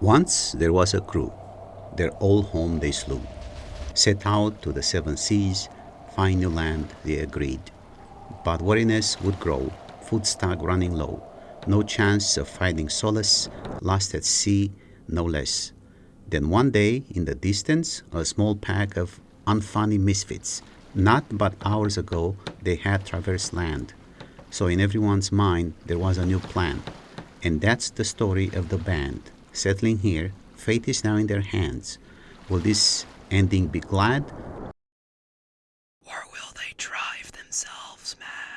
Once there was a crew, their old home they slew. Set out to the seven seas, find new land, they agreed. But weariness would grow, food stock running low, no chance of finding solace, lost at sea no less. Then one day, in the distance, a small pack of unfunny misfits, not but hours ago they had traversed land. So in everyone's mind there was a new plan. And that's the story of the band settling here, fate is now in their hands. Will this ending be glad? Or will they drive themselves mad?